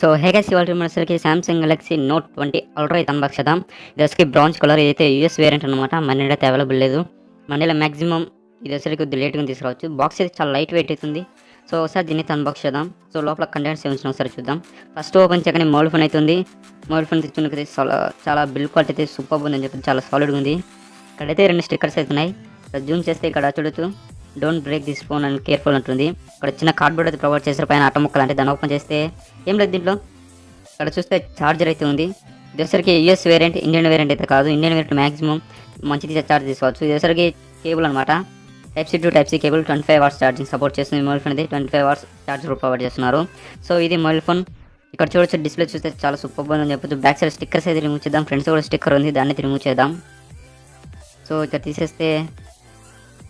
So hey guys ఇవాళ మనసరికి Samsung Galaxy Note twenty Ultra అయితే unbox చేద్దాం ఇది వచ్చి బ్రౌన్స్ కలర్ ఇదైతే యూఎస్ వేరియంట్ అనమాట మన అయితే అవైలబుల్ లేదు. మన మ్యాక్సిమం ఇది వచ్చరికి కొద్దిగా లేట్గా తీసుకురావచ్చు. బాక్స్ అయితే చాలా లైట్ వెయిట్ అవుతుంది. సో ఒకసారి దీన్ని అయితే అన్బాక్స్ చేద్దాం. సో లోపల కంటెంట్స్ ఏమిచ్చినా ఒకసారి చూద్దాం. ఫస్ట్ ఓపెన్ చేయగానే మొబైల్ ఫోన్ అవుతుంది. ఉంది మొబైల్ ఫోన్ తెచ్చుకున్నది చాలా చాలా బిల్ క్వాలిటీ అయితే సూపర్ ఉందని చెప్పి చాలా సాలిడ్గా ఉంది. ఇక్కడైతే రెండు స్టిక్కర్స్ అవుతున్నాయి జూమ్ చేస్తే ఇక్కడ చూడొచ్చు. Don't break this phone and careful ఉంటుంది ఇక్కడ చిన్న కార్డ్బోర్డ్ అయితే ప్రొవైడ్ చేశారు. పైన అట్ట ముక్కలు అంటే దాన్ని ఓపెన్ చేస్తే ఏం లేదు దీంట్లో? ఇక్కడ చూస్తే ఛార్జర్ అయితే ఉంది. ఇదేసరికి యూఎస్ వేరియంట్ ఇండియన్ వేరియంట్ అయితే కాదు. ఇండియన్ వేరియంట్ మాక్సిమం మంచిది ఛార్జ్ తీసుకోవచ్చు. ఇది కేబుల్ అనమాట type C to type C cable twenty five hours charging support చేస్తుంది. మొబైల్ ఫోన్ అయితే twenty five hours charger provide చేస్తున్నారు. సో ఇది మొబైల్ ఫోన్ ఇక్కడ చూడొచ్చు డిస్ప్లే చూస్తే చాలా సూపర్ అని చెప్పొచ్చు. బ్యాక్ సైడ్ స్టిక్కర్స్ అయితే రిమూవ్ చేద్దాం. ఫ్రంట్స్ కూడా స్టిక్కర్ ఉంది. దాన్ని రిమూవ్ చేద్దాం. సో ఇక్కడ తీసేస్తే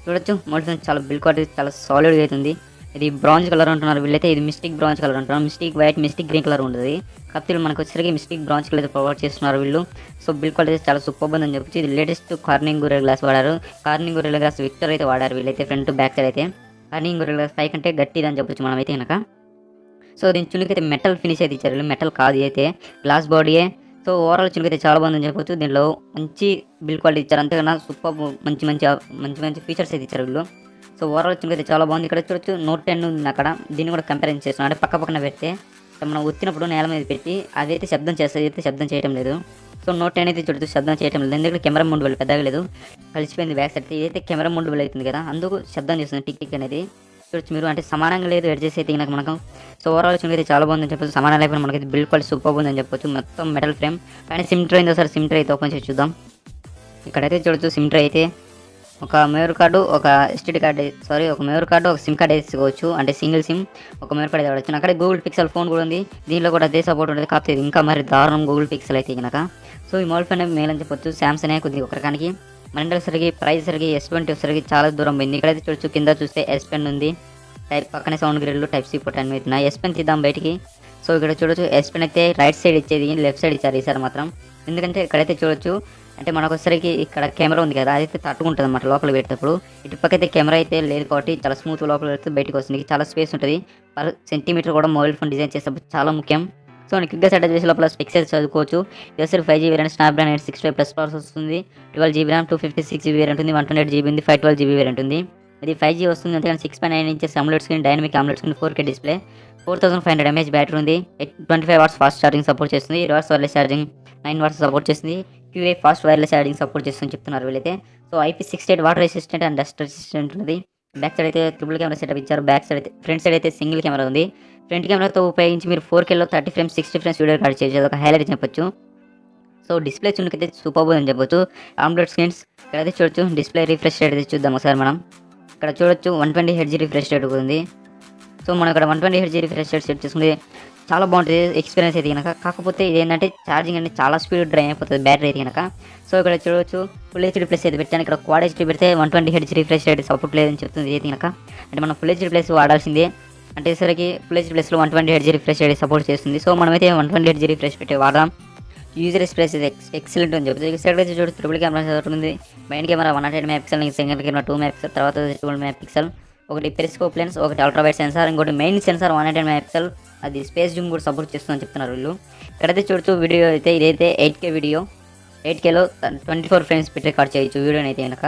చూడొచ్చు. మోడల్స్ చాలా బిల్ క్వాలిటీ చాలా సాలిడ్గా అవుతుంది ఇది బ్రాంజ్ కలర్ అంటున్నారు వీళ్ళైతే. ఇది మిస్టిక్ బ్రాంజ్ కలర్ అంటున్నారు. Mystic white mystic green colour ఉంటుంది కాకపోతే మనకు వచ్చేసరికి మిస్టిక్ బ్రాంజ్ కలర్ అయితే ప్రొవైడ్ చేస్తున్నారు వీళ్ళు. సో బిల్ క్వాలిటీ చాలా సూపర్ ఉందని చెప్పొచ్చు. ఇది లేటెస్ట్ కార్నింగ్ గురే గ్లాస్ వాడారు. కార్నింగ్ గురే గ్లాస్ విక్టర్ అయితే వాడారు వీళ్ళైతే ఫ్రంట్ బ్యాక్ సైడ్ అయితే. కార్నింగ్ గురే గ్లాస్ పై కంటే గట్టిదని అని చెప్పొచ్చు మనమైతే కనుక సో దీని చునికి అయితే మెటల్ ఫినిష్ అయితే ఇచ్చారు. మెటల్ కాదు అయితే. గ్లాస్ బాడీయే సో ఓవరాల్ చునికి అయితే చాలా బాగుందని చెప్పొచ్చు. దీనిలో మంచి బిల్ క్వాలిటీ ఇచ్చారు. అంతేకన్నా సూపర్ మంచి మంచి మంచి మంచి ఫీచర్స్ అయితే ఇచ్చారు వీళ్ళు. సో ఓవరాల్ చునికి అయితే చాలా బాగుంది. ఇక్కడ చూడొచ్చు నోట్ టెన్ ఉంది అక్కడ. దీన్ని కూడా కంపారిజన్ చేస్తున్నాం అంటే పక్క పక్కన పెడితే మనం ఒత్తినప్పుడు నేల మీద పెట్టి అదైతే శబ్దం చేస్తుంది అయితే శబ్దం చేయడం లేదు. సో నోట్ టెన్ అయితే చూడొచ్చు శబ్దం చేయడం లేదు. ఎందుకంటే కెమెరా ముందు వెళ్ళి పెద్దగా లేదు. కలిసిపోయింది బ్యాక్ సైడ్ ఇదైతే కెమెరా ముందు వెళ్ళి అవుతుంది కదా అందుకు శబ్దం చేస్తుంది. టిక్ టిక్ అనేది. చూడొచ్చు మీరు అంటే సమానంగా లేదు ఎడ్ చేసి అయితే నాకు మనకు. సో ఓవరాల్ చునికి అయితే చాలా బాగుందని చెప్పొచ్చు. సమానం లేకపోతే మనకి బిల్డ్ క్వాలిటీ సూపర్ ఉందని చెప్పొచ్చు. మొత్తం మెటల్ ఫ్రేమ్ పైన సిమ్ ట్రై ఉందో సార్ సిమ్ ట్రై అయితే ఓపెన్ చేసి చూద్దాం. ఇక్కడైతే చూడొచ్చు సిమ్ ట్రై అయితే ఒక మెమరీ కార్డు ఒక ఎస్టీడీ కార్డు సారీ ఒక మెమరీ కార్డు ఒక సిమ్ కార్డు వేసుకోవచ్చు. అంటే సింగిల్ సిమ్ ఒక మెమరీ కార్డు వాడచ్చు అక్కడ గూగుల్ పిక్సెల్ ఫోన్ కూడా ఉంది. దీనిలో కూడా అదే సపోర్ట్ ఉంటుంది. కాకపోతే ఇంకా మరి దారుణం గూగుల్ పిక్సెల్ అయితే కనుక. సో ఈ మొబైల్ ఫోన్ మేలని అని చెప్పొచ్చు. సామ్సంగ్ కొద్దిగా ఒక రకానికి మన సరికి ప్రైస్ సరికి ఎస్ ట్వంటీ సరికి చాలా దూరం పోయింది. ఇక్కడైతే చూడొచ్చు కింద చూస్తే ఎస్ పెన్ ఉంది. టైప్ పక్కనే సౌండ్ గ్రిడ్లు టైప్ సి పోర్ట్ అవుతున్నాయి ఎస్ పెన్ తీద్దాం బయటికి. సో ఇక్కడ చూడొచ్చు ఎస్ పెన్ అయితే రైట్ సైడ్ ఇచ్చేది లెఫ్ట్ సైడ్ ఇచ్చారు ఈసారి మాత్రం. ఎందుకంటే ఇక్కడైతే చూడొచ్చు అంటే మనకొకసరికి ఇక్కడ కెమెరా ఉంది కదా అదైతే తట్టుకుంటుంది అన్నమాట లోపల పెట్టేటప్పుడు. ఇటుపక్క అయితే కెమెరా అయితే లేదు కాబట్టి చాలా స్మూత్ లోపల పెడితే బయటకు వస్తుంది. చాలా స్పేస్ ఉంటుంది. పర్ సెంటీమీటర్ కూడా మొబైల్ ఫోన్ డిజైన్ చేసేటప్పుడు చాలా ముఖ్యం. సో నేను క్విక్గా సెటప్ చేసే లోపల పిక్సెల్ చదువుకోవచ్చు? ఇది five GB variant Snapdragon eight six five plus powers వస్తుంది. Twelve GB RAM two fifty six GB ఉంటుంది వన్ ట్వంటీ ఎయిట్ జీబీ ఉంది. ఫైవ్ ట్వెల్వ్ జీబీ వేరియంట్ ఉంది. ఇది ఫైవ్ జీ వస్తుంది అంతేకాని six point nine inches AMOLED screen dynamic AMOLED screen four K display four thousand five hundred mAh battery ఉంది. Twenty five watts fast charging support చేస్తుంది. Reverse wireless charging nine watts support చేస్తుంది. క్యూఏ fast wireless charging support చేస్తుందని చెప్తున్నారు వీళ్ళైతే. So IP sixty eight water resistant and dust resistant ఉంది back side అయితే triple camera setup ఇచ్చారు. బ్యాక్ సైడ్ అయితే ఫ్రంట్ సైడ్ అయితే సింగిల్ కెమెరా ఉంది. ఫ్రంట్ కెమెరాతో ఉపయోగించి మీరు four Khelo thirty frames sixty frames video record చేయొచ్చు ఒక హైలైట్ చెప్పొచ్చు. సో డిస్ప్లే చూడకైతే సూపర్ అని చెప్పొచ్చు. ఆమ్లెట్ స్క్రీన్స్ ఇక్కడైతే చూడొచ్చు డిస్ప్లే రిఫ్రెష్ రేట్ అయితే చూద్దాం ఒకసారి మనం. ఇక్కడ చూడొచ్చు one twenty hertz refresh rate ఉంది. సో మనం ఇక్కడ one twenty hertz refresh rate set చేసుకుంటే చాలా బాగుంటుంది ఎక్స్పీరియన్స్ అయితే కనుక. కాకపోతే ఇది ఏంటంటే ఛార్జింగ్ అనేది చాలా స్పీడ్ డ్రైన్ అయిపోతుంది బ్యాటరీ అయితే కనుక. సో ఇక్కడ చూడవచ్చు ఫుల్ హెచ్డీ ప్లస్ అయితే పెట్టాను. ఇక్కడ క్వాడ్ హెచ్డీ పెడితే one twenty hertz refresh rate support లేదని చెప్తుంది అయితే కనుక. అంటే మనం ఫుల్ హెచ్డీ ప్లస్ వాడాల్సిందే. అంటే సరికి ప్లస్ ప్లస్లో one twenty hertz refresh rate support చేస్తుంది. సో మనమైతే వన్ ట్వంటీ హెడ్జీ రిఫ్రెష్ పెట్టి వాడదాం. యూజర్ ఎక్స్ప్రెస్ ఎక్స్ ఎక్సలెంట్ అని చెప్తుంది ఈ సైడ్ అయితే చూడు ట్రిపుల్ కెమెరా చదువుతుంది main camera one hundred mega pixel camera two mega తర్వాత ట్రిపుల్ మెగా ఒకటి పెరిస్కోప్ లెన్స్ ఒకటి అల్ట్రావైట్ సెన్సార్ ఇంకోటి main sensor one hundred mega అది స్పేస్ జూమ్ కూడా సపోర్ట్ చేస్తుందని చెప్తున్నారు వీళ్ళు. ఇక్కడైతే చూడచ్చు వీడియో అయితే ఇదైతే ఎయిట్ కే వీడియో ఎయిట్ కేలో ట్వంటీ ఫోర్ ఫ్రేమ్స్ పెట్టి రికార్డ్ చేయొచ్చు వీడియోని అయితే కనుక.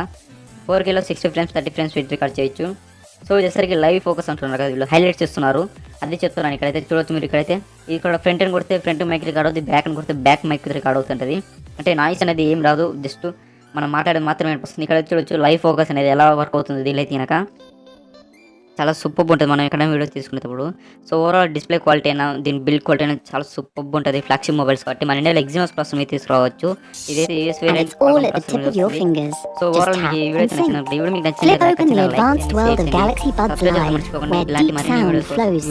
ఫోర్ కేలో సిక్స్టీ ఫ్రేమ్స్ థర్టీ ఫ్రేమ్స్ పెట్టి రికార్డ్ చేయొచ్చు. సో వచ్చేసరికి లైవ్ ఫోకస్ అంటున్నారు కదా వీళ్ళు హైలైట్ చేస్తున్నారు. అది చెప్తున్నాను ఇక్కడైతే చూడొచ్చు మీరు ఇక్కడైతే. ఇక్కడ ఫ్రంట్ అని కొడితే ఫ్రంట్ మైక్ రికార్డ్ అవుతుంది బ్యాక్ అని కొడితే బ్యాక్ మైక్ రికార్డ్ అవుతుంటుంది. అంటే నాయిస్ అనేది ఏం రాదు జస్ట్ మనం మాట్లాడేది మాత్రమే అనిపిస్తుంది. ఇక్కడ చూడొచ్చు లైవ్ ఫోకస్ అనేది ఎలా వర్క్ అవుతుంది దీనిలో అయితే కనుక. చాలా సూపర్ ఉంటుంది. మనం ఎక్కడ వీడియో తీసుకునేటప్పుడు. సో ఓవరాల్ డిస్ప్లే క్వాలిటీ అయినా దీని బిల్డ్ క్వాలిటీ అయినా చాలా సూపర్ ఉంటుంది. ఫ్లాగ్షిప్ మొబైల్స్ కాబట్టి మన ఇండియాలో ఎగ్జిమస్ కోసం మీరు తీసుకురావచ్చు. ఇదైతే యూఎస్. సో ఓవరాల్ మీకు ఈ tap వీడియో and sync. నచ్చినప్పుడు ఈ వీడియో మీకు Flip open the నచ్చినట్లయితే advanced world of Galaxy Buds Live, where deep sound flows